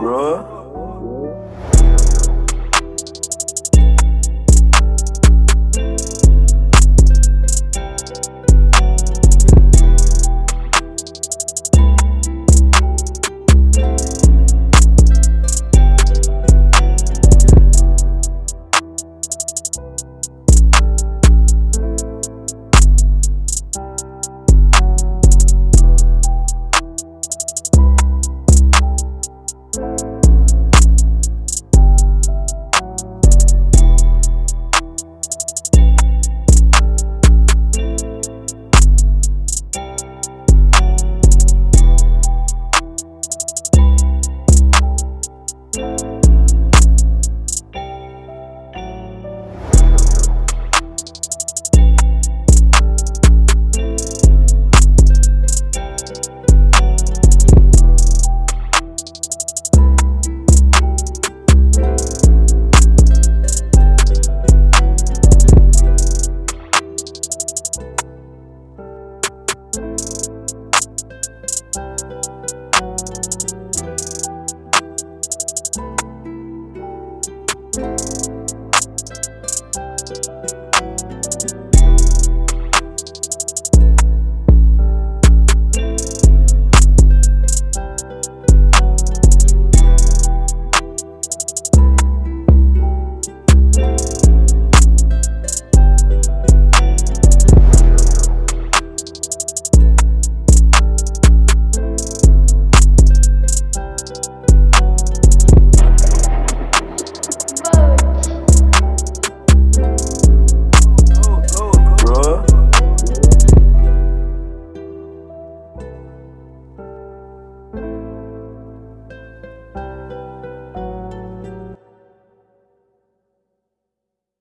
bruh.